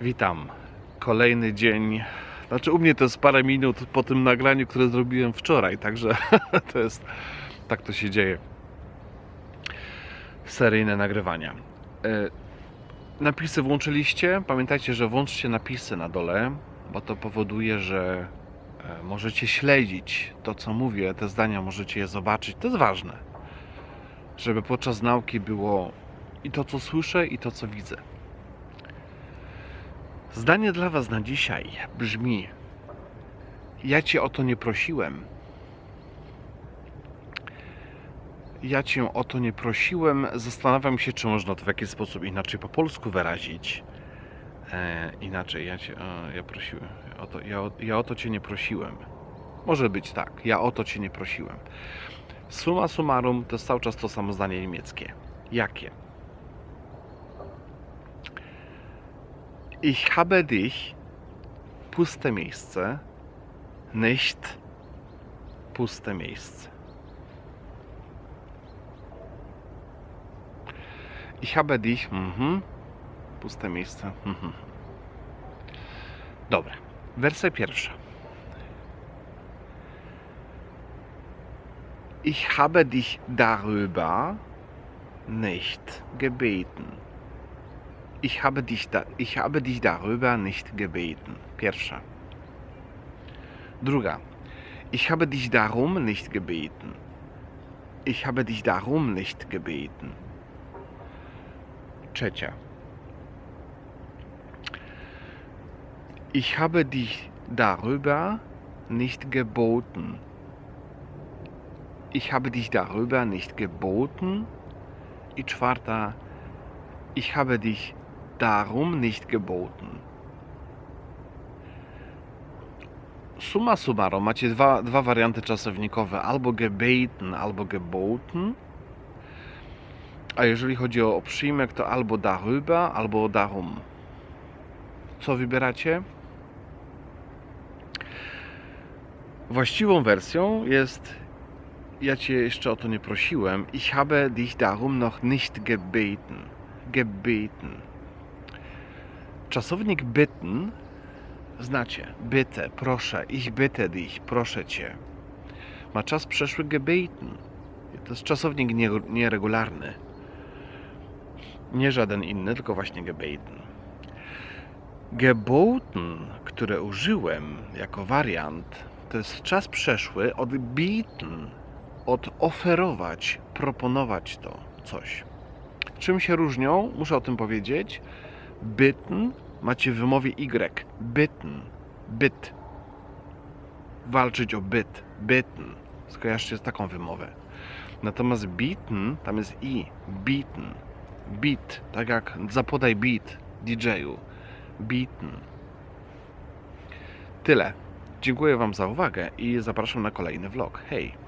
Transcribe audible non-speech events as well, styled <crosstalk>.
Witam. Kolejny dzień. Znaczy, u mnie to jest parę minut po tym nagraniu, które zrobiłem wczoraj, także <laughs> to jest. Tak to się dzieje. Seryjne nagrywania. E, Napisy włączyliście? Pamiętajcie, że włączcie napisy na dole, bo to powoduje, że e, możecie śledzić to, co mówię, te zdania możecie je zobaczyć. To jest ważne, żeby podczas nauki było i to, co słyszę, i to, co widzę. Zdanie dla Was na dzisiaj brzmi: Ja Cię o to nie prosiłem. Ja Cię o to nie prosiłem. Zastanawiam się, czy można to w jakiś sposób inaczej po polsku wyrazić. E, inaczej, ja Cię ja prosiłem. O to, ja, o, ja o to Cię nie prosiłem. Może być tak. Ja o to Cię nie prosiłem. Summa summarum to jest cały czas to samo zdanie niemieckie. Jakie? Ich habe dich, puste miejsce, nicht puste miejsce. Ich habe dich, mhm, puste miejsce. Mhm. Dobra, wersja pierwsza. Ich habe dich darüber nicht gebeten. Ich habe dich, da, ich habe dich darüber nicht gebeten. Pierwsza. Druga. Ich habe dich darum nicht gebeten. Ich habe dich darum nicht gebeten. Trzecia. Ich habe dich darüber nicht geboten. Ich habe dich darüber nicht geboten. I czwarta. Ich habe dich darum nicht geboten. Summa summarum, macie dwa, dwa warianty czasownikowe, albo gebeten, albo geboten. A jeżeli chodzi o przyjmek, to albo darüber, albo darum. Co wybieracie? Właściwą wersją jest ja cię jeszcze o to nie prosiłem. Ich habe dich darum noch nicht gebeten. Gebeten. Czasownik bitten znacie. Bitte, proszę. Ich bitte dich, proszę cię. Ma czas przeszły gebeten. To jest czasownik nie- nieregularny. Nie żaden inny, tylko właśnie gebeten. Geboten, które użyłem jako wariant, to jest czas przeszły od bieten, od oferować, proponować to coś. Czym się różnią? Muszę o tym powiedzieć. Bitten macie w wymowie Y. Bitten. Byt. Walczyć o byt. Bitten. Skojarzcie z taką wymowę. Natomiast bitten, tam jest i. Bitten. Beat. Tak jak zapodaj beat DJ-u. Bitten. Tyle. Dziękuję Wam za uwagę i zapraszam na kolejny vlog. Hej!